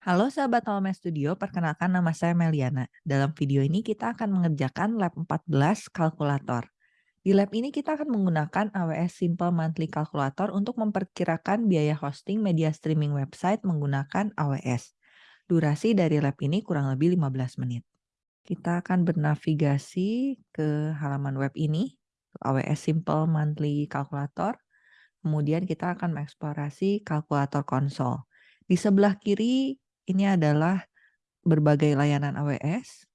Halo sahabat Home Studio, perkenalkan nama saya Meliana. Dalam video ini kita akan mengerjakan lab 14 kalkulator. Di lab ini kita akan menggunakan AWS Simple Monthly Calculator untuk memperkirakan biaya hosting media streaming website menggunakan AWS. Durasi dari lab ini kurang lebih 15 menit. Kita akan bernavigasi ke halaman web ini, AWS Simple Monthly Calculator. Kemudian kita akan mengeksplorasi kalkulator konsol. Di sebelah kiri ini adalah berbagai layanan AWS.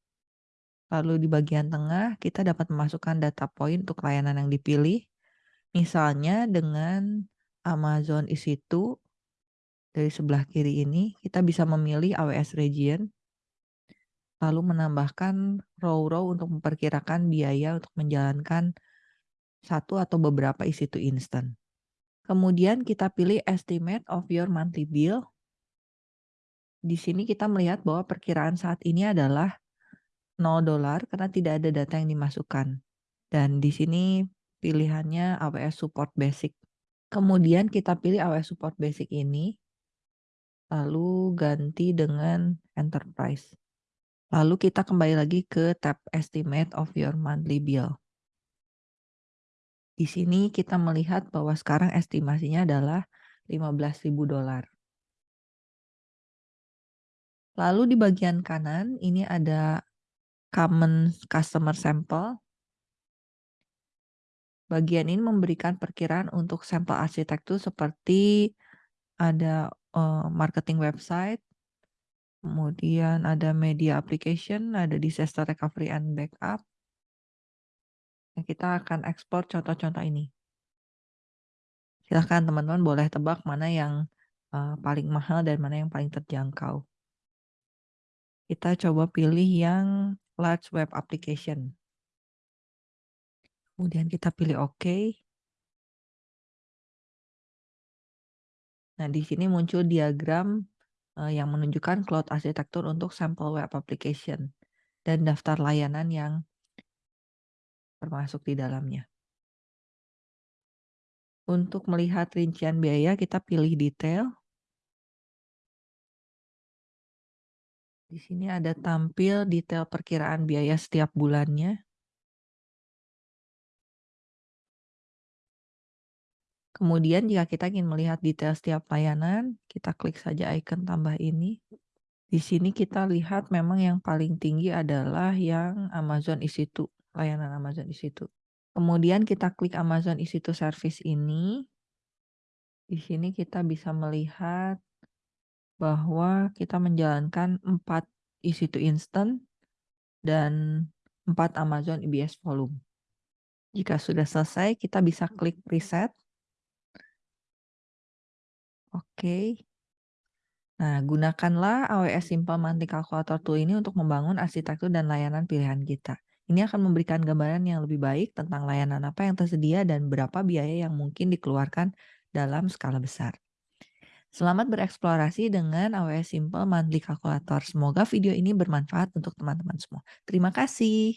Lalu di bagian tengah kita dapat memasukkan data point untuk layanan yang dipilih. Misalnya dengan Amazon EC2 dari sebelah kiri ini kita bisa memilih AWS region lalu menambahkan row-row untuk memperkirakan biaya untuk menjalankan satu atau beberapa EC2 instant. Kemudian kita pilih estimate of your monthly bill di sini kita melihat bahwa perkiraan saat ini adalah 0 dolar karena tidak ada data yang dimasukkan. Dan di sini pilihannya AWS Support Basic. Kemudian kita pilih AWS Support Basic ini, lalu ganti dengan Enterprise. Lalu kita kembali lagi ke tab Estimate of your monthly bill. Di sini kita melihat bahwa sekarang estimasinya adalah 15.000 dolar. Lalu di bagian kanan ini ada common customer sample. Bagian ini memberikan perkiraan untuk sampel arsitektur seperti ada uh, marketing website, kemudian ada media application, ada disaster recovery and backup. Nah, kita akan ekspor contoh-contoh ini. Silahkan teman-teman boleh tebak mana yang uh, paling mahal dan mana yang paling terjangkau. Kita coba pilih yang large web application. Kemudian kita pilih OK. Nah, di sini muncul diagram uh, yang menunjukkan cloud arsitektur untuk sampel web application dan daftar layanan yang termasuk di dalamnya. Untuk melihat rincian biaya, kita pilih detail. Di sini ada tampil detail perkiraan biaya setiap bulannya. Kemudian jika kita ingin melihat detail setiap layanan, kita klik saja icon tambah ini. Di sini kita lihat memang yang paling tinggi adalah yang Amazon EC2, layanan Amazon EC2. Kemudian kita klik Amazon EC2 Service ini. Di sini kita bisa melihat bahwa kita menjalankan 4 EC2 Instant dan 4 Amazon EBS Volume. Jika sudah selesai, kita bisa klik Preset. Oke. Nah, gunakanlah AWS Simple Monthly Calculator Tool ini untuk membangun arsitektur dan layanan pilihan kita. Ini akan memberikan gambaran yang lebih baik tentang layanan apa yang tersedia dan berapa biaya yang mungkin dikeluarkan dalam skala besar. Selamat bereksplorasi dengan AWS Simple Monthly Calculator. Semoga video ini bermanfaat untuk teman-teman semua. Terima kasih.